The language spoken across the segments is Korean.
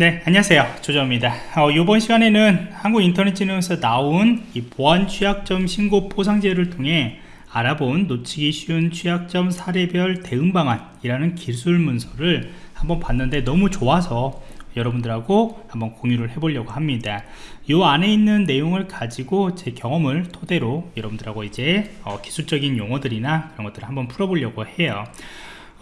네 안녕하세요. 조정입니다. 어, 이번 시간에는 한국인터넷진흥에서 나온 이 보안 취약점 신고 포상제를 통해 알아본 놓치기 쉬운 취약점 사례별 대응 방안이라는 기술 문서를 한번 봤는데 너무 좋아서 여러분들하고 한번 공유를 해보려고 합니다. 이 안에 있는 내용을 가지고 제 경험을 토대로 여러분들하고 이제 어, 기술적인 용어들이나 그런 것들을 한번 풀어보려고 해요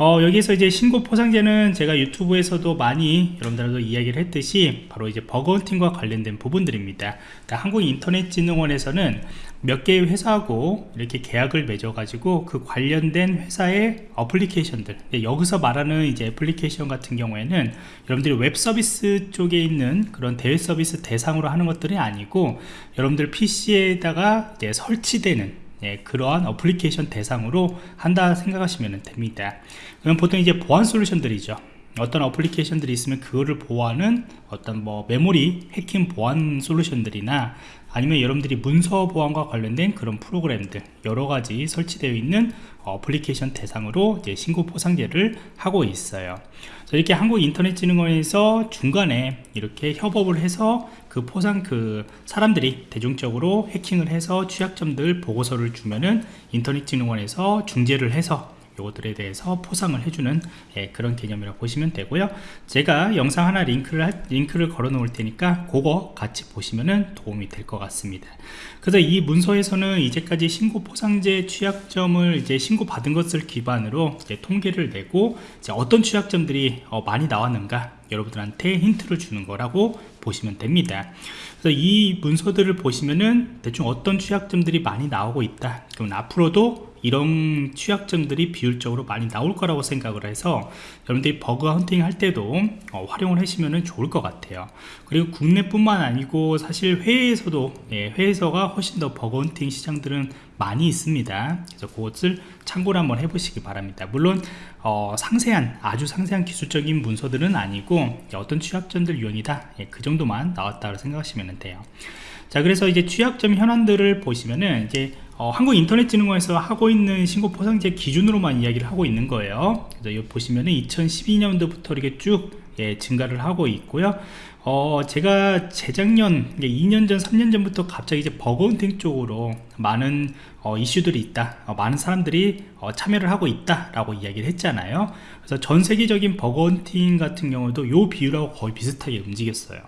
어, 여기서 이제 신고 포상제는 제가 유튜브에서도 많이 여러분들하고 이야기를 했듯이 바로 이제 bug hunting과 관련된 부분들입니다. 한국인터넷진흥원에서는 몇 개의 회사하고 이렇게 계약을 맺어 가지고 그 관련된 회사의 어플리케이션들 여기서 말하는 이제 애플리케이션 같은 경우에는 여러분들이 웹 서비스 쪽에 있는 그런 대외 서비스 대상으로 하는 것들이 아니고 여러분들 PC에다가 이제 설치되는 예, 그러한 어플리케이션 대상으로 한다 생각하시면 됩니다. 그럼 보통 이제 보안 솔루션들이죠. 어떤 어플리케이션들이 있으면 그거를 보호하는 어떤 뭐 메모리 해킹 보안 솔루션들이나 아니면 여러분들이 문서 보안과 관련된 그런 프로그램들 여러 가지 설치되어 있는 어플리케이션 대상으로 이제 신고 포상제를 하고 있어요. 이렇게 한국인터넷진흥원에서 중간에 이렇게 협업을 해서 그 포상 그 사람들이 대중적으로 해킹을 해서 취약점들 보고서를 주면은 인터넷진흥원에서 중재를 해서 요것들에 대해서 포상을 해주는 예, 그런 개념이라고 보시면 되고요. 제가 영상 하나 링크를 링크를 걸어 놓을 테니까 그거 같이 보시면 도움이 될 것 같습니다. 그래서 이 문서에서는 이제까지 신고 포상제 취약점을 이제 신고 받은 것을 기반으로 통계를 내고 어떤 취약점들이 어, 많이 나왔는가 여러분들한테 힌트를 주는 거라고 보시면 됩니다. 그래서 이 문서들을 보시면은 대충 어떤 취약점들이 많이 나오고 있다 그러면 앞으로도 이런 취약점들이 비율적으로 많이 나올 거라고 생각을 해서 여러분들이 버그 헌팅 할 때도 어, 활용을 하시면 좋을 것 같아요. 그리고 국내뿐만 아니고 사실 해외에서도 예, 해외에서가 훨씬 더 버그 헌팅 시장들은 많이 있습니다. 그래서 그것을 참고를 한번 해보시기 바랍니다. 물론 어, 상세한 아주 상세한 기술적인 문서들은 아니고 어떤 취약점들 유형이다 예, 그 정도만 나왔다고 생각하시면 돼요. 자 그래서 이제 취약점 현황들을 보시면은 이제 어, 한국인터넷진흥원에서 하고 있는 신고 포상제 기준으로만 이야기를 하고 있는 거예요. 그래서 여기 보시면은 2012년도부터 이렇게 쭉 예, 증가를 하고 있고요. 어, 제가 재작년 2년 전 3년 전부터 갑자기 이제 버거운팅 쪽으로 많은 어, 이슈들이 있다. 어, 많은 사람들이 어, 참여를 하고 있다 라고 이야기를 했잖아요. 그래서 전 세계적인 버거운팅 같은 경우도 요 비율하고 거의 비슷하게 움직였어요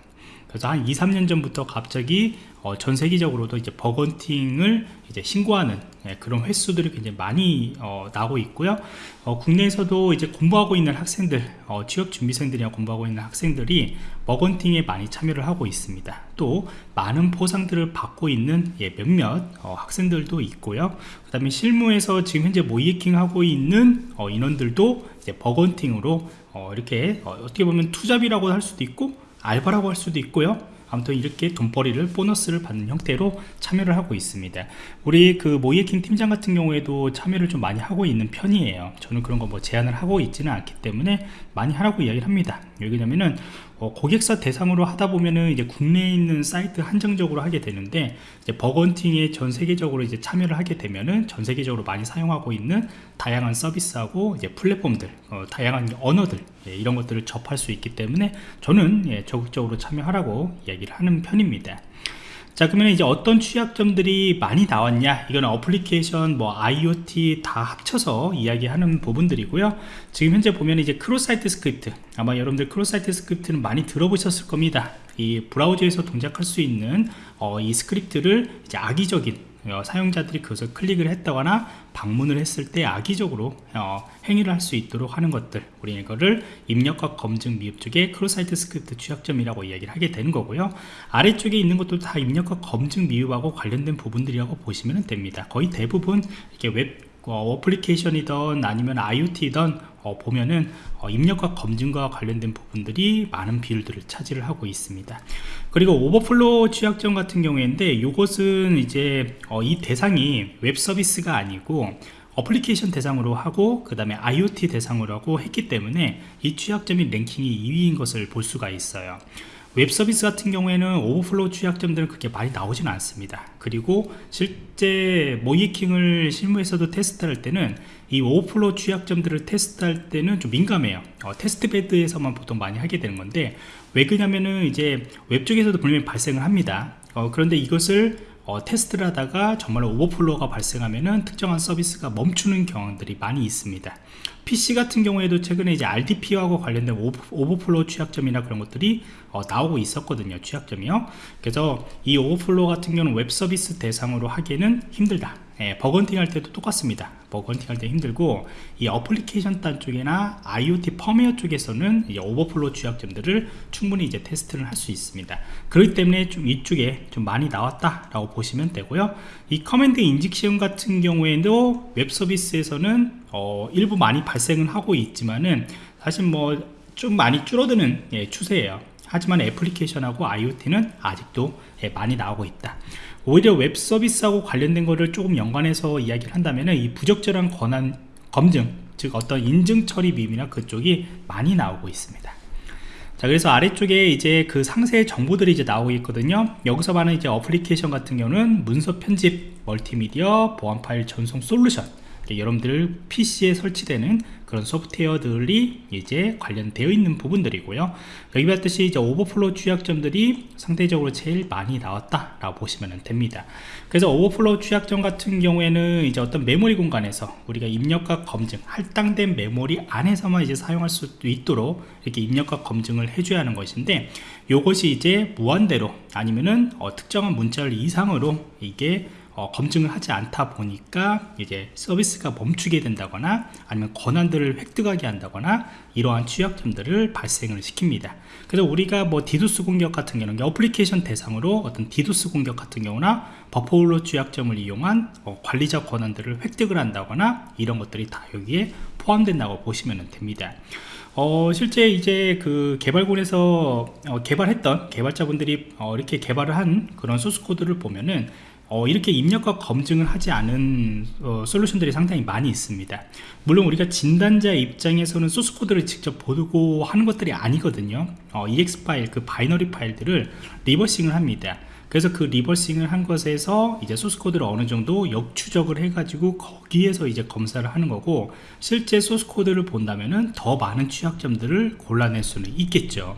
그래서 한 2, 3년 전부터 갑자기 어, 전 세계적으로도 이제 bug hunting을 이제 신고하는 예, 그런 횟수들이 굉장히 많이 어, 나오고 있고요. 어, 국내에서도 이제 공부하고 있는 학생들, 어, 취업 준비생들이나 공부하고 있는 학생들이 bug hunting에 많이 참여를 하고 있습니다. 또 많은 포상들을 받고 있는 예, 몇몇 어, 학생들도 있고요. 그 다음에 실무에서 지금 현재 모의해킹 하고 있는 어, 인원들도 bug hunting으로 이렇게 어떻게 보면 투잡이라고 할 수도 있고 알바라고 할 수도 있고요. 아무튼 이렇게 돈벌이를 보너스를 받는 형태로 참여를 하고 있습니다. 우리 그 모의해킹 팀장 같은 경우에도 참여를 좀 많이 하고 있는 편이에요. 저는 그런 거 뭐 제한을 하고 있지는 않기 때문에 많이 하라고 이야기를 합니다. 왜냐면은 어, 고객사 대상으로 하다 보면은 이제 국내에 있는 사이트 한정적으로 하게 되는데 이제 bug hunting에 전 세계적으로 이제 참여를 하게 되면은 전 세계적으로 많이 사용하고 있는 다양한 서비스하고 이제 플랫폼들 어, 다양한 언어들 예, 이런 것들을 접할 수 있기 때문에 저는 예, 적극적으로 참여하라고 이야기를 하는 편입니다. 자 그러면 이제 어떤 취약점들이 많이 나왔냐? 이거는 어플리케이션 뭐 IoT 다 합쳐서 이야기하는 부분들이고요. 지금 현재 보면 이제 cross-site script 아마 여러분들 cross-site script는 많이 들어보셨을 겁니다. 이 브라우저에서 동작할 수 있는 어, 이 스크립트를 이제 악의적인 어, 사용자들이 그것을 클릭을 했다거나 방문을 했을 때 악의적으로 어, 행위를 할 수 있도록 하는 것들. 우리 이거를 입력값 검증 미흡 쪽에 cross-site script 취약점이라고 이야기를 하게 되는 거고요. 아래쪽에 있는 것도 다 입력값 검증 미흡하고 관련된 부분들이라고 보시면 됩니다. 거의 대부분 이렇게 웹 어, 어플리케이션이든 아니면 IoT든 어, 보면은 어, 입력값 검증과 관련된 부분들이 많은 비율들을 차지를 하고 있습니다. 그리고 오버플로우 취약점 같은 경우인데 이것은 이제 어, 이 대상이 웹 서비스가 아니고 어플리케이션 대상으로 하고 그 다음에 IoT 대상으로 하고 했기 때문에 이 취약점이 랭킹이 2위인 것을 볼 수가 있어요 웹 서비스 같은 경우에는 오버플로우 취약점들은 그렇게 많이 나오진 않습니다. 그리고 실제 모의해킹을 실무에서도 테스트할 때는 이 오버플로 취약점들을 테스트할 때는 좀 민감해요. 어, 테스트 베드에서만 보통 많이 하게 되는 건데 왜 그러냐면은 이제 웹 쪽에서도 분명히 발생을 합니다. 어, 그런데 이것을 어, 테스트를 하다가 정말 오버플로가 발생하면은 특정한 서비스가 멈추는 경향들이 많이 있습니다. PC 같은 경우에도 최근에 이제 RDP하고 관련된 오버, 플로 취약점이나 그런 것들이 어, 나오고 있었거든요 취약점이요. 그래서 이 오버플로 같은 경우는 웹 서비스 대상으로 하기에는 힘들다 예, bug hunting 할 때도 똑같습니다. bug hunting 할 때 힘들고 이 어플리케이션 단 쪽이나 IoT 펌웨어 쪽에서는 오버플로 취약점들을 충분히 이제 테스트를 할 수 있습니다. 그렇기 때문에 좀 이쪽에 좀 많이 나왔다 라고 보시면 되고요. 이 command injection 같은 경우에도 웹 서비스에서는 어, 일부 많이 발생을 하고 있지만은 사실 뭐 좀 많이 줄어드는 예, 추세예요. 하지만 애플리케이션하고 IoT는 아직도 예, 많이 나오고 있다 오히려 웹 서비스하고 관련된 거를 조금 연관해서 이야기를 한다면 이 부적절한 권한 검증 즉 어떤 인증 처리 비밀이나 그쪽이 많이 나오고 있습니다. 자 그래서 아래쪽에 이제 그 상세 정보들이 이제 나오고 있거든요. 여기서 말하는 이제 어플리케이션 같은 경우는 문서 편집 멀티미디어 보안 파일 전송 솔루션 여러분들 PC에 설치되는 그런 소프트웨어들이 이제 관련되어 있는 부분들이고요. 여기 봤듯이 이제 오버플로 취약점들이 상대적으로 제일 많이 나왔다 라고 보시면 됩니다. 그래서 오버플로 취약점 같은 경우에는 이제 어떤 메모리 공간에서 우리가 입력과 검증 할당된 메모리 안에서만 이제 사용할 수 있도록 이렇게 입력과 검증을 해줘야 하는 것인데 이것이 이제 무한대로 아니면은 어, 특정한 문자열 이상으로 이게 어, 검증을 하지 않다 보니까 이제 서비스가 멈추게 된다거나 아니면 권한들을 획득하게 한다거나 이러한 취약점들을 발생을 시킵니다. 그래서 우리가 뭐 디도스 공격 같은 경우는 어플리케이션 대상으로 어떤 디도스 공격 같은 경우나 버퍼울로 취약점을 이용한 어, 관리자 권한들을 획득을 한다거나 이런 것들이 다 여기에 포함된다고 보시면 됩니다. 어, 실제 이제 그 개발군에서 어, 개발했던 개발자분들이 어, 이렇게 개발을 한 그런 소스 코드를 보면은 어, 이렇게 입력값 검증을 하지 않은 어, 솔루션들이 상당히 많이 있습니다. 물론 우리가 진단자 입장에서는 소스코드를 직접 보고 하는 것들이 아니거든요. 어, EXE 파일 그 binary 파일들을 reversing을 합니다. 그래서 그 reversing을 한 것에서 이제 소스코드를 어느 정도 역추적을 해가지고 거기에서 이제 검사를 하는 거고 실제 소스코드를 본다면은 더 많은 취약점들을 골라낼 수는 있겠죠.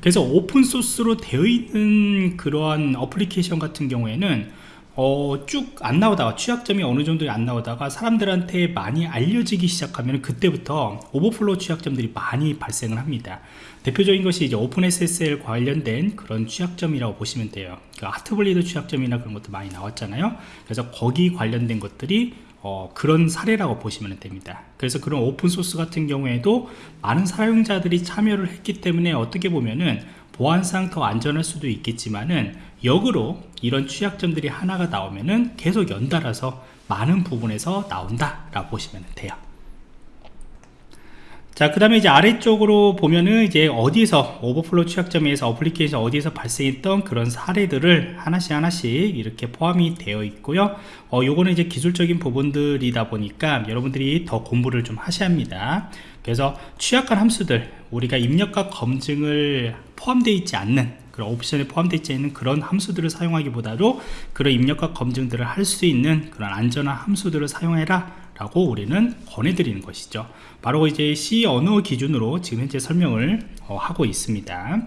그래서 오픈소스로 되어 있는 그러한 어플리케이션 같은 경우에는 어, 쭉 안 나오다가 취약점이 어느 정도 안 나오다가 사람들한테 많이 알려지기 시작하면 그때부터 오버플로 취약점들이 많이 발생을 합니다. 대표적인 것이 이제 OpenSSL 관련된 그런 취약점이라고 보시면 돼요. 그 Heartbleed 취약점이나 그런 것도 많이 나왔잖아요. 그래서 거기 관련된 것들이 어, 그런 사례라고 보시면 됩니다. 그래서 그런 오픈소스 같은 경우에도 많은 사용자들이 참여를 했기 때문에 어떻게 보면은 보안상 더 안전할 수도 있겠지만은 역으로 이런 취약점들이 하나가 나오면은 계속 연달아서 많은 부분에서 나온다 라고 보시면 돼요 자, 그 다음에 이제 아래쪽으로 보면은 이제 어디에서 오버플로 취약점에서 어플리케이션 어디에서 발생했던 그런 사례들을 하나씩 하나씩 이렇게 포함이 되어 있고요. 어, 요거는 이제 기술적인 부분들이다 보니까 여러분들이 더 공부를 좀 하셔야 합니다. 그래서 취약한 함수들, 우리가 입력값 검증을 포함되어 있지 않는 그런 옵션에 포함되어 있지 않는 그런 함수들을 사용하기보다도 그런 입력값 검증들을 할 수 있는 그런 안전한 함수들을 사용해라 라고 우리는 권해드리는 것이죠. 바로 이제 C 언어 기준으로 지금 현재 설명을 어, 하고 있습니다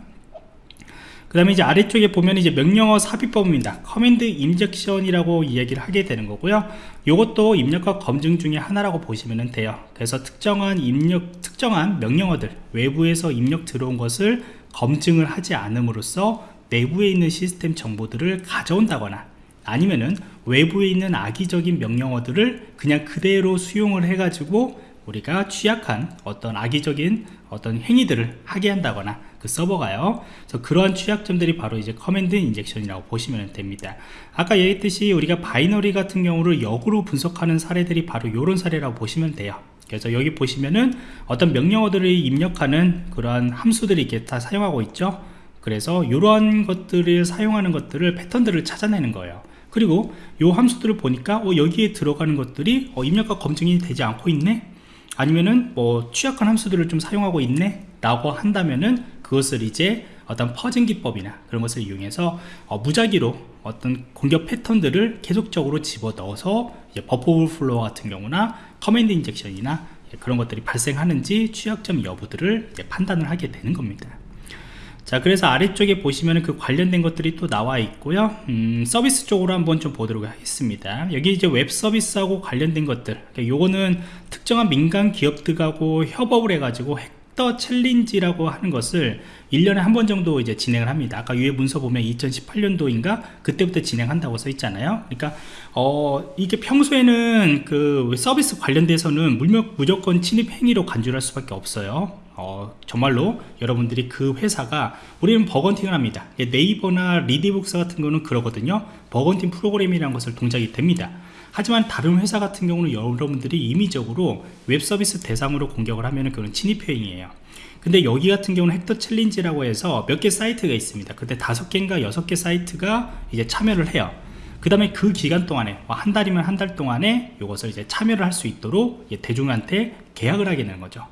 그 다음에 이제 아래쪽에 보면 이제 명령어 삽입법입니다. command injection이라고 이야기를 하게 되는 거고요. 이것도 입력값 검증 중에 하나라고 보시면 돼요. 그래서 특정한 입력 특정한 명령어들 외부에서 입력 들어온 것을 검증을 하지 않음으로써 내부에 있는 시스템 정보들을 가져온다거나 아니면은 외부에 있는 악의적인 명령어들을 그냥 그대로 수용을 해가지고 우리가 취약한 어떤 악의적인 어떤 행위들을 하게 한다거나 그 서버가요. 그래서 그러한 취약점들이 바로 이제 command injection이라고 보시면 됩니다. 아까 얘기했듯이 우리가 binary 같은 경우를 역으로 분석하는 사례들이 바로 이런 사례라고 보시면 돼요. 그래서 여기 보시면은 어떤 명령어들을 입력하는 그러한 함수들이 이렇게 다 사용하고 있죠. 그래서 이러한 것들을 사용하는 것들을 패턴들을 찾아내는 거예요. 그리고 이 함수들을 보니까 어, 여기에 들어가는 것들이 어, 입력값 검증이 되지 않고 있네? 아니면은 뭐 취약한 함수들을 좀 사용하고 있네? 라고 한다면은 그것을 이제 어떤 fuzzing 기법이나 그런 것을 이용해서 어, 무작위로 어떤 공격 패턴들을 계속적으로 집어넣어서 버퍼 오버플로우 같은 경우나 command injection이나 예, 그런 것들이 발생하는지 취약점 여부들을 판단을 하게 되는 겁니다. 자 그래서 아래쪽에 보시면 그 관련된 것들이 또 나와 있고요. 음, 서비스 쪽으로 한번 좀 보도록 하겠습니다. 여기 이제 웹 서비스하고 관련된 것들. 그러니까 요거는 특정한 민간 기업들하고 협업을 해 가지고 Hack the Challenge라고 하는 것을 1년에 한 번 정도 이제 진행을 합니다. 아까 위에 문서 보면 2018년도인가 그때부터 진행한다고 써 있잖아요. 그러니까 어 이게 평소에는 그 서비스 관련돼서는 무조건 침입 행위로 간주할 수밖에 없어요. 어, 정말로 여러분들이 그 회사가 우리는 bug hunting을 합니다. 네이버나 리디북스 같은 거는 그러거든요. bug hunting 프로그램이라는 것을 동작이 됩니다 하지만 다른 회사 같은 경우는 여러분들이 임의적으로 웹 서비스 대상으로 공격을 하면 그건 침입 행위예요. 근데 여기 같은 경우는 Hack the Challenge라고 해서 몇 개 사이트가 있습니다. 그때 다섯 개인가 여섯 개 사이트가 이제 참여를 해요. 그 다음에 그 기간 동안에 뭐 한 달이면 한 달 동안에 이것을 이제 참여를 할 수 있도록 대중한테 개방을 하게 되는 거죠.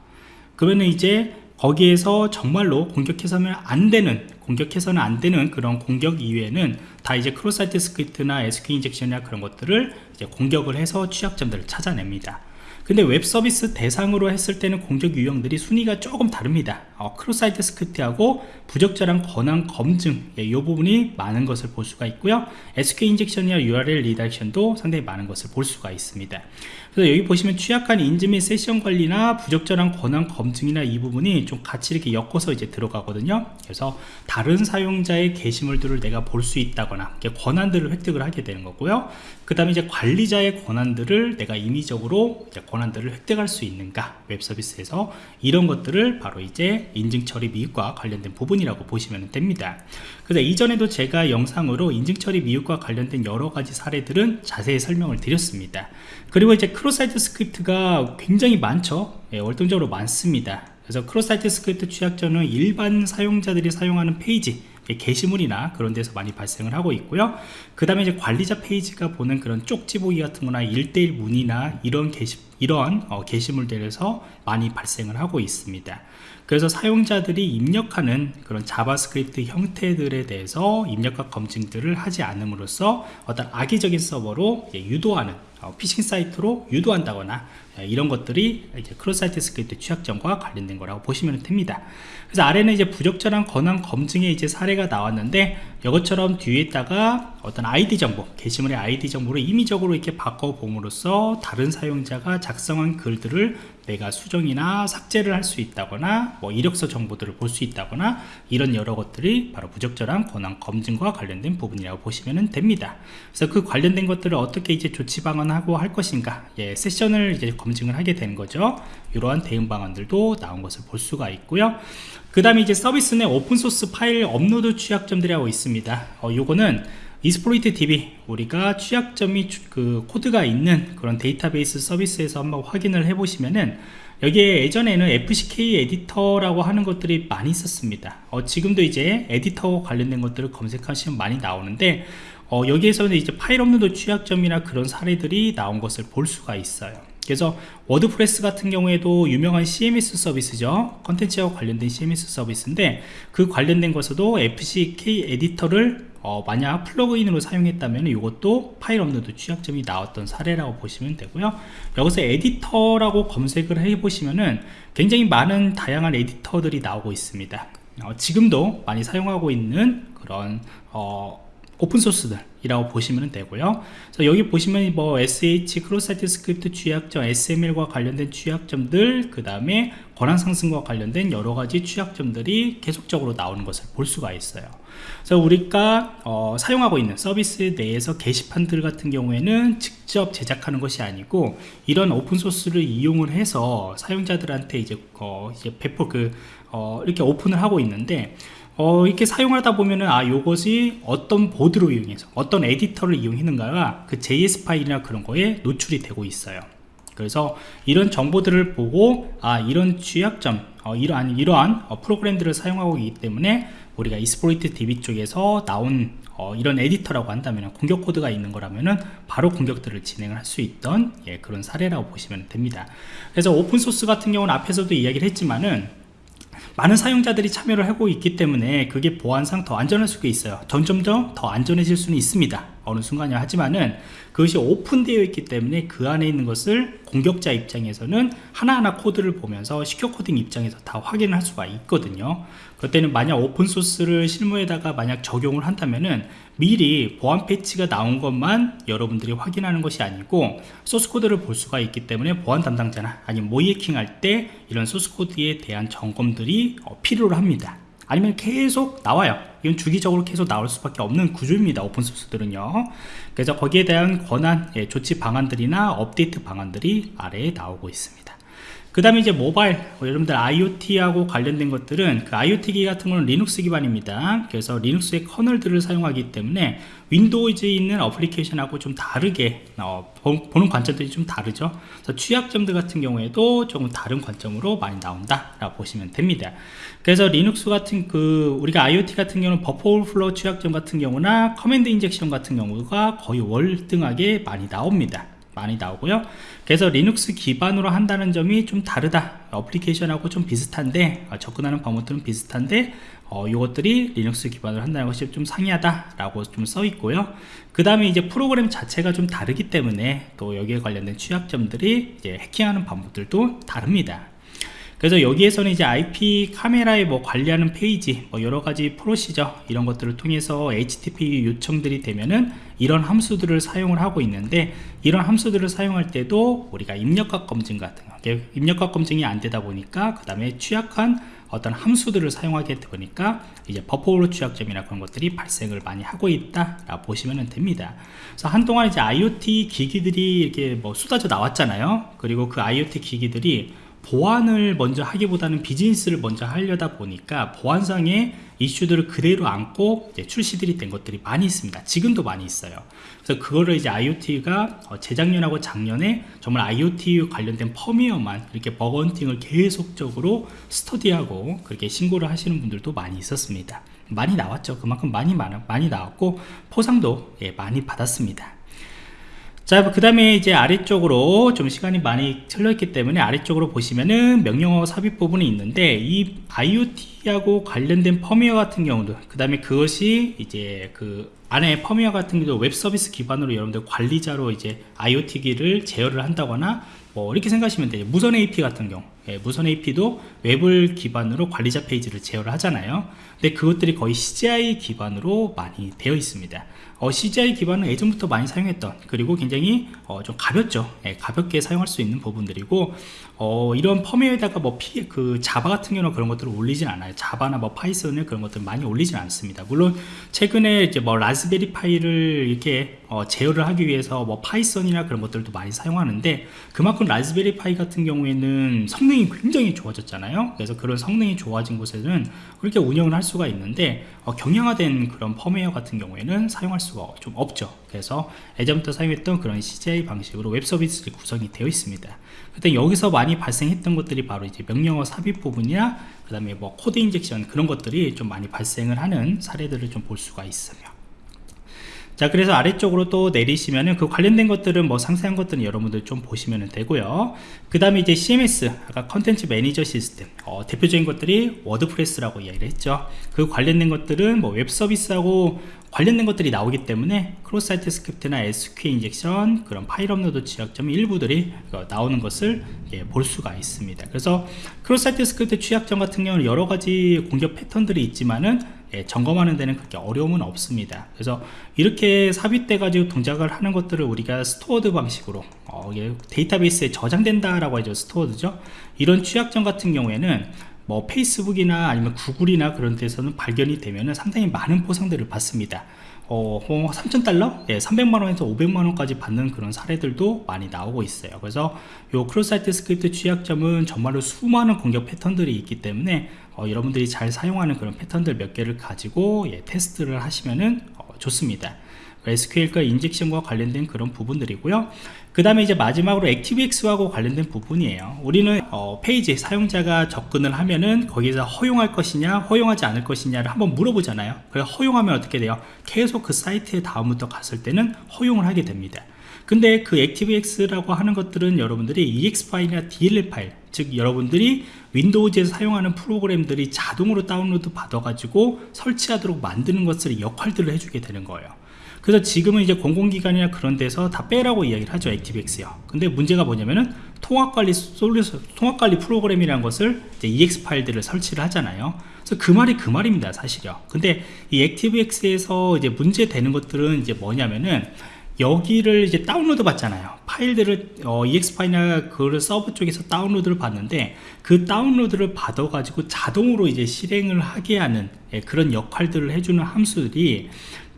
그러면 이제 거기에서 정말로 공격해서는 안 되는 공격해서는 안 되는 그런 공격 이외에는 다 이제 cross-site script나 SQ 인젝션이나 그런 것들을 이제 공격을 해서 취약점들을 찾아냅니다. 근데 웹 서비스 대상으로 했을 때는 공격 유형들이 순위가 조금 다릅니다. 어, cross-site script하고 부적절한 권한 검증 예, 이 부분이 많은 것을 볼 수가 있고요. SQ 인젝션이나 URL 리다렉션도 상당히 많은 것을 볼 수가 있습니다 그래서 여기 보시면 취약한 인증 및 세션 관리나 부적절한 권한 검증이나 이 부분이 좀 같이 이렇게 엮어서 이제 들어가거든요. 그래서 다른 사용자의 게시물들을 내가 볼 수 있다거나 권한들을 획득을 하게 되는 거고요 그 다음에 이제 관리자의 권한들을 내가 임의적으로 권한들을 획득할 수 있는가 웹 서비스에서 이런 것들을 바로 이제 인증 처리 미흡과 관련된 부분이라고 보시면 됩니다. 그래서 이전에도 제가 영상으로 인증 처리 미흡과 관련된 여러 가지 사례들은 자세히 설명을 드렸습니다. 그리고 이제 cross-site script가 굉장히 많죠? 예, 월등적으로 많습니다. 그래서 cross-site script 취약점은 일반 사용자들이 사용하는 페이지 게시물이나 그런 데서 많이 발생을 하고 있고요. 그 다음에 이제 관리자 페이지가 보는 그런 쪽지 보기 같은 거나 1대1 문의나 이런 게시 이런 어, 게시물들에서 많이 발생을 하고 있습니다. 그래서 사용자들이 입력하는 그런 JavaScript 형태들에 대해서 입력값 검증들을 하지 않음으로써 어떤 악의적인 서버로 유도하는 어, 피싱 사이트로 유도한다거나 예, 이런 것들이 이제 cross-site script 취약점과 관련된 거라고 보시면 됩니다. 그래서 아래는 이제 부적절한 권한 검증의 이제 사례가 나왔는데 이것처럼 뒤에다가 어떤 아이디 정보, 게시물의 아이디 정보를 임의적으로 이렇게 바꿔봄으로써 다른 사용자가 작성한 글들을 내가 수정이나 삭제를 할 수 있다거나 뭐 이력서 정보들을 볼 수 있다거나 이런 여러 것들이 바로 부적절한 권한 검증과 관련된 부분이라고 보시면 됩니다. 그래서 그 관련된 것들을 어떻게 이제 조치 방안 하고 할 것인가, 예, 세션을 이제 검증을 하게 되는 거죠. 이러한 대응 방안들도 나온 것을 볼 수가 있고요. 그 다음에 이제 서비스 내 오픈소스 파일 업로드 취약점들이라고 있습니다. 어, 요거는 Exploit DB 우리가 취약점이 그 코드가 있는 그런 데이터베이스 서비스에서 한번 확인을 해 보시면은 여기에 예전에는 FCK 에디터라고 하는 것들이 많이 있었습니다. 어, 지금도 이제 에디터 관련된 것들을 검색하시면 많이 나오는데 어, 여기에서는 이제 파일 업로드 취약점이나 그런 사례들이 나온 것을 볼 수가 있어요. 그래서 WordPress 같은 경우에도 유명한 CMS 서비스죠. 컨텐츠와 관련된 CMS 서비스인데 그 관련된 것에도 FCK 에디터를 어, 만약 플러그인으로 사용했다면 이것도 파일 업로드 취약점이 나왔던 사례라고 보시면 되고요. 여기서 에디터라고 검색을 해 보시면은 굉장히 많은 다양한 에디터들이 나오고 있습니다. 어, 지금도 많이 사용하고 있는 그런 어, 오픈소스들이라고 보시면 되고요. 여기 보시면 뭐 SH cross-site script 취약점 XML과 관련된 취약점들 그 다음에 권한 상승과 관련된 여러가지 취약점들이 계속적으로 나오는 것을 볼 수가 있어요. 그래서 우리가 어, 사용하고 있는 서비스 내에서 게시판들 같은 경우에는 직접 제작하는 것이 아니고 이런 오픈소스를 이용을 해서 사용자들한테 이제, 어, 이제 배포 그 어, 이렇게 오픈을 하고 있는데 어, 이렇게 사용하다 보면은 아 요것이 어떤 보드로 이용해서 어떤 에디터를 이용했는가가 그 JS 파일이나 그런 거에 노출이 되고 있어요. 그래서 이런 정보들을 보고 아 이런 취약점 어, 이러한 이러한 어, 프로그램들을 사용하고 있기 때문에 우리가 Exploit DB 쪽에서 나온 어, 이런 에디터라고 한다면 공격 코드가 있는 거라면은 바로 공격들을 진행을 할 수 있던 예, 그런 사례라고 보시면 됩니다. 그래서 오픈 소스 같은 경우는 앞에서도 이야기를 했지만은 많은 사용자들이 참여를 하고 있기 때문에 그게 보안상 더 안전할 수가 있어요. 점점 더더 안전해질 수는 있습니다 어느 순간이 하지만은 그것이 오픈되어 있기 때문에 그 안에 있는 것을 공격자 입장에서는 하나하나 코드를 보면서 시큐어 코딩 입장에서 다 확인할 수가 있거든요. 그때는 만약 오픈소스를 실무에다가 만약 적용을 한다면은 미리 보안 패치가 나온 것만 여러분들이 확인하는 것이 아니고 소스코드를 볼 수가 있기 때문에 보안 담당자나 아니면 모이해킹 할 때 이런 소스코드에 대한 점검들이 어, 필요로 합니다 아니면 계속 나와요. 이건 주기적으로 계속 나올 수밖에 없는 구조입니다 오픈소스들은요. 그래서 거기에 대한 권한 예, 조치 방안들이나 업데이트 방안들이 아래에 나오고 있습니다 그 다음에 이제 모바일 뭐 여러분들 IoT하고 관련된 것들은 그 IoT 기 같은 거는 리눅스 기반입니다. 그래서 Linux의 커널들을 사용하기 때문에 Windows에 있는 어플리케이션하고 좀 다르게 어, 보는 관점들이 좀 다르죠. 그래서 취약점들 같은 경우에도 조금 다른 관점으로 많이 나온다 라고 보시면 됩니다. 그래서 리눅스 같은 그 우리가 IoT 같은 경우는 버퍼 오버플로우 취약점 같은 경우나 command injection 같은 경우가 거의 월등하게 많이 나옵니다 많이 나오고요. 그래서 리눅스 기반으로 한다는 점이 좀 다르다. 어플리케이션하고 좀 비슷한데 어, 접근하는 방법들은 비슷한데 어, 이것들이 리눅스 기반으로 한다는 것이 좀 상이하다 라고 좀 써 있고요. 그 다음에 이제 프로그램 자체가 좀 다르기 때문에 또 여기에 관련된 취약점들이 이제 해킹하는 방법들도 다릅니다 그래서 여기에서는 이제 IP 카메라에 뭐 관리하는 페이지 뭐 여러가지 procedure 이런 것들을 통해서 HTTP 요청들이 되면은 이런 함수들을 사용을 하고 있는데 이런 함수들을 사용할 때도 우리가 입력값 검증 같은 거 입력값 검증이 안 되다 보니까 그 다음에 취약한 어떤 함수들을 사용하게 되니까 이제 버퍼오로 취약점이나 그런 것들이 발생을 많이 하고 있다 라 보시면 됩니다. 그래서 한동안 이제 IoT 기기들이 이렇게 뭐 쏟아져 나왔잖아요. 그리고 그 IoT 기기들이 보안을 먼저 하기보다는 비즈니스를 먼저 하려다 보니까 보안상의 이슈들을 그대로 안고 출시들이 된 것들이 많이 있습니다. 지금도 많이 있어요. 그래서 그거를 이제 IoT가 어, 재작년하고 작년에 정말 IoT 관련된 펌웨어만 이렇게 bug hunting을 계속적으로 스터디하고 그렇게 신고를 하시는 분들도 많이 있었습니다. 많이 나왔죠. 그만큼 많이 많이 나왔고 포상도 예, 많이 받았습니다 자, 그 다음에 이제 아래쪽으로 좀 시간이 많이 틀려있기 때문에 아래쪽으로 보시면은 명령어 삽입 부분이 있는데 이 IoT하고 관련된 펌웨어 같은 경우도 그 다음에 그것이 이제 그 안에 펌웨어 같은 경우도 웹 서비스 기반으로 여러분들 관리자로 이제 IoT기를 제어를 한다거나 뭐 이렇게 생각하시면 돼요. 무선 AP 같은 경우. 예, 무선 AP도 웹을 기반으로 관리자 페이지를 제어를 하잖아요. 근데 그것들이 거의 CGI 기반으로 많이 되어 있습니다 어, CGI 기반은 예전부터 많이 사용했던 그리고 굉장히 어, 좀 가볍죠. 예, 가볍게 사용할 수 있는 부분들이고 어, 이런 펌웨어에다가 뭐 피, 그 Java 같은 경우는 그런 것들을 올리진 않아요. Java나 뭐 Python을 그런 것들 많이 올리진 않습니다. 물론 최근에 이제 뭐 Raspberry Pi를 이렇게 어, 제어를 하기 위해서 뭐 Python이나 그런 것들도 많이 사용하는데 그만큼 Raspberry Pi 같은 경우에는 성능이 굉장히 좋아졌잖아요. 그래서 그런 성능이 좋아진 곳에는 그렇게 운영을 할 수가 있는데 어, 경량화된 그런 펌웨어 같은 경우에는 사용할 수가 좀 없죠. 그래서 예전부터 사용했던 그런 CGI 방식으로 웹 서비스들이 구성이 되어 있습니다. 그때 여기서 많이 발생했던 것들이 바로 이제 명령어 삽입 부분이나 그 다음에 뭐 코드 injection 그런 것들이 좀 많이 발생을 하는 사례들을 좀 볼 수가 있으며 자 그래서 아래쪽으로 또 내리시면은 그 관련된 것들은 뭐 상세한 것들은 여러분들 좀 보시면 되고요. 그 다음에 이제 CMS 아까 contents manager system 어, 대표적인 것들이 WordPress라고 이야기를 했죠. 그 관련된 것들은 뭐 웹 서비스하고 관련된 것들이 나오기 때문에 cross site script나 SQL injection 그런 파일 업로드 취약점 일부들이 나오는 것을 예, 볼 수가 있습니다. 그래서 cross site script 취약점 같은 경우는 여러 가지 공격 패턴들이 있지만은 예, 점검하는 데는 그렇게 어려움은 없습니다. 그래서 이렇게 삽입돼 가지고 동작을 하는 것들을 우리가 stored 방식으로 어, 데이터베이스에 저장된다 라고 하죠 stored죠? 이런 취약점 같은 경우에는 뭐 페이스북이나 아니면 구글이나 그런 데서는 발견이 되면 상당히 많은 보상들을 받습니다 어, 3,000달러? 예, 300만원에서 500만원까지 받는 그런 사례들도 많이 나오고 있어요. 그래서 요 cross site script 취약점은 정말로 수많은 공격 패턴들이 있기 때문에 어, 여러분들이 잘 사용하는 그런 패턴들 몇 개를 가지고 예, 테스트를 하시면은 어, 좋습니다. SQL과 injection과 관련된 그런 부분들이고요. 그 다음에 이제 마지막으로 ActiveX하고 관련된 부분이에요. 우리는 어, 페이지 사용자가 접근을 하면은 거기서 허용할 것이냐 허용하지 않을 것이냐를 한번 물어보잖아요. 그래서 허용하면 어떻게 돼요? 계속 그 사이트에 다음부터 갔을 때는 허용을 하게 됩니다. 근데 그 ActiveX라고 하는 것들은 여러분들이 EXE 파일이나 DLL 파일 즉 여러분들이 Windows에서 사용하는 프로그램들이 자동으로 다운로드 받아 가지고 설치하도록 만드는 것을 역할들을 해주게 되는 거예요 그래서 지금은 이제 공공기관이나 그런 데서 다 빼라고 이야기를 하죠 ActiveX요. 근데 문제가 뭐냐면은 통합관리 솔루션 통합관리 프로그램이라는 것을 이제 EXE 파일들을 설치를 하잖아요. 그래서 그 말이 그 말입니다 사실요. 근데 이 ActiveX에서 이제 문제 되는 것들은 이제 뭐냐면은 여기를 이제 다운로드 받잖아요. 파일들을 어, EXE 파일이나 그 서버 쪽에서 다운로드를 받는데 그 다운로드를 받아 가지고 자동으로 이제 실행을 하게 하는 예, 그런 역할들을 해주는 함수들이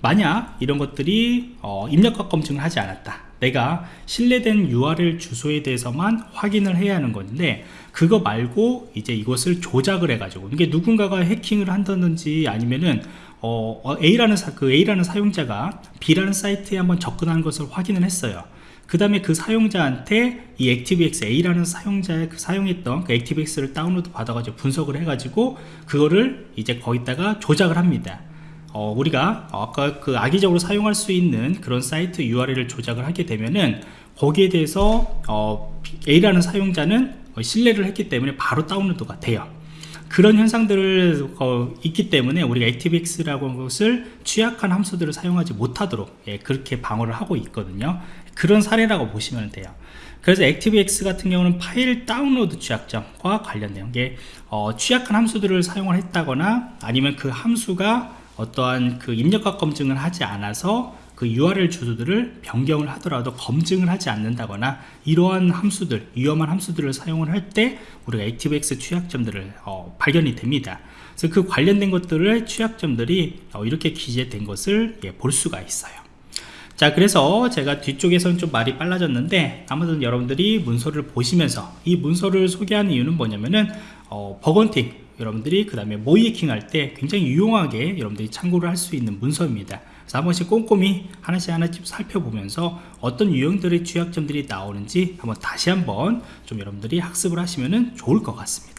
만약 이런 것들이 어, 입력과 검증을 하지 않았다. 내가 신뢰된 URL 주소에 대해서만 확인을 해야 하는 건데 그거 말고 이제 이것을 조작을 해 가지고 이게 누군가가 해킹을 한다든지 아니면은 어, 어, A라는 사, 그 A라는 사용자가 B라는 사이트에 한번 접근한 것을 확인을 했어요. 그 다음에 그 사용자한테 이 ActiveX A라는 사용자의 그 사용했던 그 ActiveX를 다운로드 받아가지고 분석을 해가지고 그거를 이제 거기다가 조작을 합니다 어, 우리가 아까 그 악의적으로 사용할 수 있는 그런 사이트 URL을 조작을 하게 되면은 거기에 대해서 어, A라는 사용자는 어, 신뢰를 했기 때문에 바로 다운로드가 돼요. 그런 현상들을 어, 있기 때문에 우리가 ActiveX라고 하는 것을 취약한 함수들을 사용하지 못하도록 예, 그렇게 방어를 하고 있거든요. 그런 사례라고 보시면 돼요. 그래서 ActiveX 같은 경우는 파일 다운로드 취약점과 관련된 게 어, 취약한 함수들을 사용을 했다거나 아니면 그 함수가 어떠한 그 입력과 검증을 하지 않아서 그 URL 주소들을 변경을 하더라도 검증을 하지 않는다거나 이러한 함수들 위험한 함수들을 사용을 할 때 우리가 ActiveX 취약점들을 어, 발견이 됩니다. 그래서 그 관련된 것들의 취약점들이 어, 이렇게 기재된 것을 예, 볼 수가 있어요. 자 그래서 제가 뒤쪽에서는 좀 말이 빨라졌는데 아무튼 여러분들이 문서를 보시면서 이 문서를 소개하는 이유는 뭐냐면은 어, 버건팅 여러분들이 그 다음에 모이킹 할 때 굉장히 유용하게 여러분들이 참고를 할 수 있는 문서입니다. 그래서 한 번씩 꼼꼼히 하나씩 하나씩 살펴보면서 어떤 유형들의 취약점들이 나오는지 한번 다시 한번 좀 여러분들이 학습을 하시면 좋을 것 같습니다